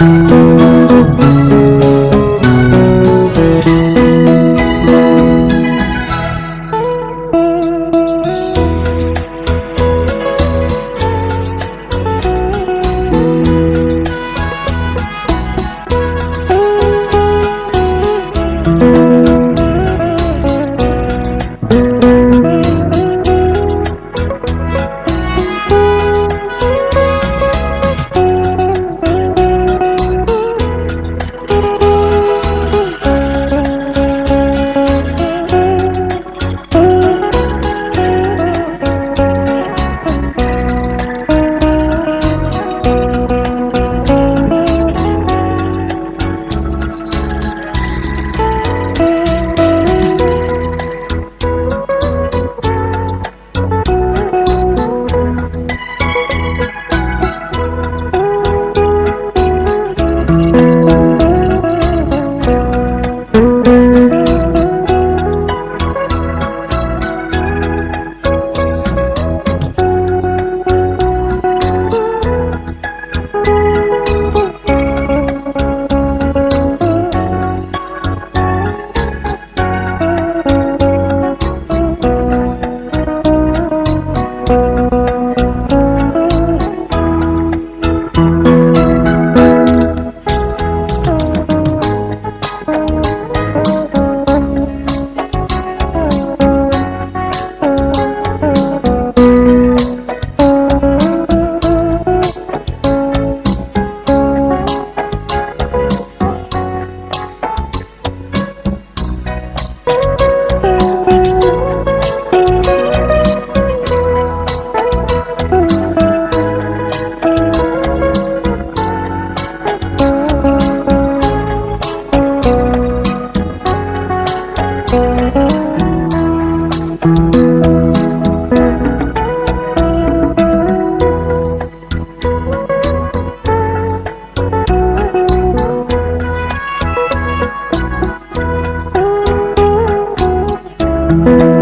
Thank Música